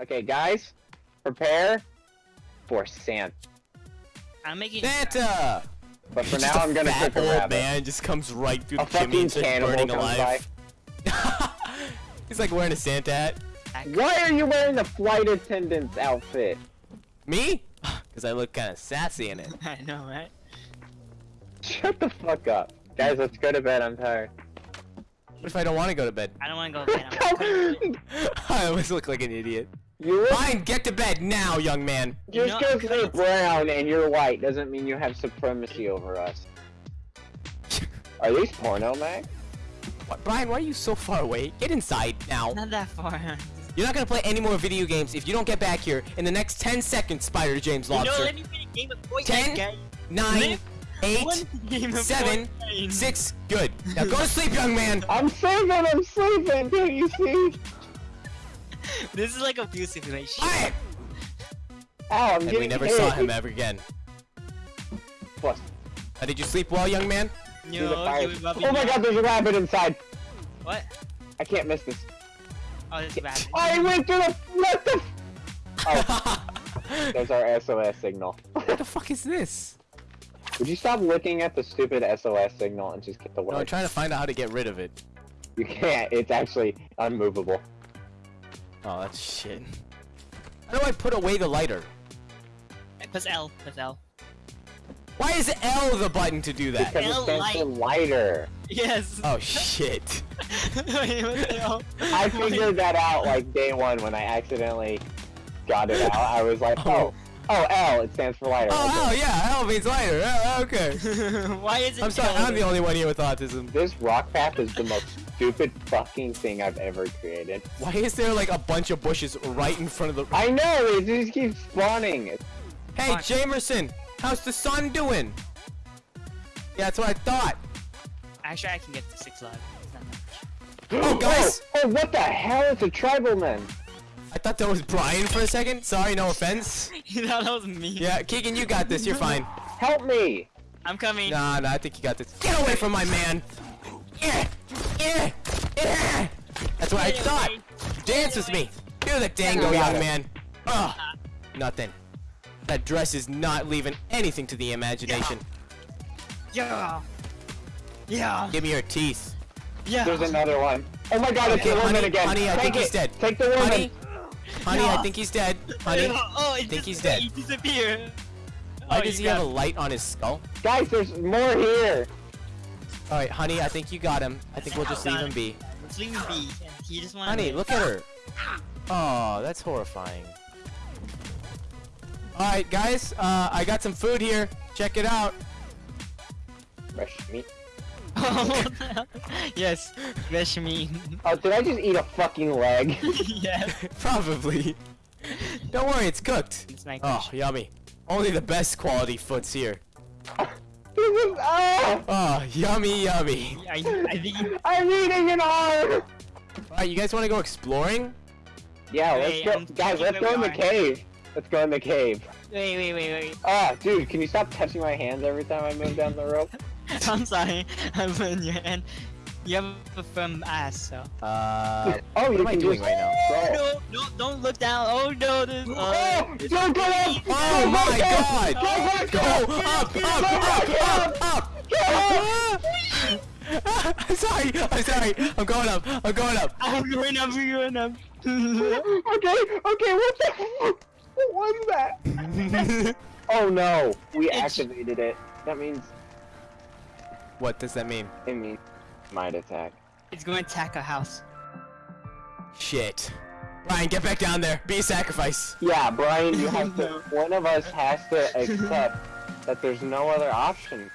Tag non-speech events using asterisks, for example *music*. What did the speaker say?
Okay, guys, prepare for Santa. I'm making. Santa! But for Just now, I'm gonna fat cook a old rabbit. man just comes right through A the chimney fucking and starts burning alive. *laughs* He's like wearing a Santa hat. Why are you wearing the flight attendant's outfit? Me? *laughs* Because I look kind of sassy in it. *laughs* I know, right? Shut the fuck up. Guys, let's go to bed. I'm tired. What if I don't want to go to bed? I don't want to go again. I'm I always look like an idiot. You look, Fine, get to bed now, young man. just because I'm you're brown and you're white doesn't mean you have supremacy over us. *laughs* Are these porno, Mac? What, Brian, why are you so far away? Get inside now. not that far. *laughs* You're not gonna play any more video games if you don't get back here in the next 10 seconds, Spider James You know, Lobster. let me play a game of Fortnite, Ten, guys. Nine, Let- eight, One game of seven, six. Good. Now go to sleep, young man. I'm sleeping, I'm sleeping, can't you see? *laughs* This is like abusive relationship. Quiet. Oh, I'm And we never hit. saw him ever again. Plus, Uh, did you sleep well, young man? No, fire- you love Oh my god, there's a rabbit inside. What? I can't miss this. Oh, this is bad. I went through the. What the? *laughs* Oh, there's our SOS signal. what the fuck is this? Would you stop looking at the stupid SOS signal and just get the No, I'm trying to find out how to get rid of it. You can't. It's actually unmovable. Oh, that's shit. How do I put away the lighter? Press L. Press L. Why is L the button to do that? Because it L stands for light. lighter. Yes. Oh shit. Wait, what the hell? I figured that out like day one when I accidentally got it out. I was like, oh, oh oh, L. It stands for lighter. Oh, Okay. oh yeah, L means lighter. Oh, okay. *laughs* *laughs* Why is it? I'm sorry, I'm the only one here with autism. This rock path is the most stupid fucking thing I've ever created. Why is there like a bunch of bushes right in front of the? I know. It just keeps spawning. Hey, Fuck. Jamerson, how's the sun doing? Yeah, that's what I thought. Actually, I can get to six live. It's not that oh, *gasps* oh, guys! Oh, oh, what the hell? is a tribal man. I thought that was Brian for a second. Sorry, no offense. *laughs* you thought that was me. Yeah, Keegan, you got this. You're fine. Help me. I'm coming. Nah, nah, I think you got this. Get away from my man. Yeah, yeah, yeah. That's what I Get thought. away. Dance with me. Do the dango, young it. man. Ugh. Uh. Nothing. That dress is not leaving anything to the imagination. Yeah. Yeah. Give me your teeth. Yeah. There's another one. Oh my god, it's Okay, the woman honey, again. honey, I Take think it. he's dead. Take the woman. Honey, honey, I think he's dead. Honey, *laughs* Oh, it think he's dead. He disappeared. why Oh, does you he have a light on his skull? Guys, there's more here. All right, honey, I think you got him. I think we'll just leave him be. Let's leave him be. He just wanted. Honey, look at her. Oh, that's horrifying. All right, guys, uh, I got some food here. Check it out. Fresh meat. *laughs* yes, fresh meat. Oh, did I just eat a fucking leg? *laughs* yes. *laughs* Probably. Don't worry, it's cooked. It's my Oh, yummy. Only the best quality foods here. this is ah! Oh, yummy, yummy. I, I think. you- I'm eating it hard. All right, you guys want to go exploring? Yeah, let's Hey, go, I'm guys. Let's go in we the cave. Let's go in the cave. Wait, wait, wait, wait. Ah, dude, can you stop touching my hands every time I move down the rope? *laughs* I'm sorry. *laughs* I'm in your hand. You have a firm ass, so. Uh, Oh, what you am I doing right now? *laughs* scroll. No, no, don't look down. Oh no, this. Oh, Uh, don't go up! Oh Don't my go god! up! Go Go up! up, up, up, up, up! I'm sorry, I'm sorry. I'm going up, I'm going up. I'm going up. I'm going up. okay, okay, what the What was that? Oh no, we activated it. That means what does that mean? it means might attack. it's going to attack a house. Shit. Brian, get back down there. Be a sacrifice. Yeah, Brian, you *laughs* have to. One of us has to accept that there's no other option.